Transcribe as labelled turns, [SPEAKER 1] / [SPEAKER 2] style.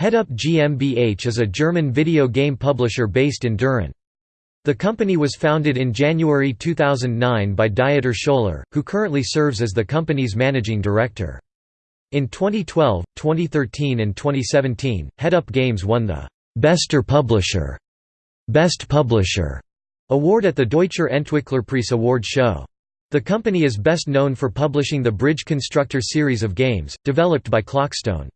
[SPEAKER 1] Headup GmbH is a German video game publisher based in Düren. The company was founded in January 2009 by Dieter Schöller, who currently serves as the company's managing director. In 2012, 2013 and 2017, Headup Games won the «Bester Publisher» Best Publisher award at the Deutscher Entwicklerpreis award show. The company is best known for publishing the Bridge Constructor series of games, developed by Clockstone.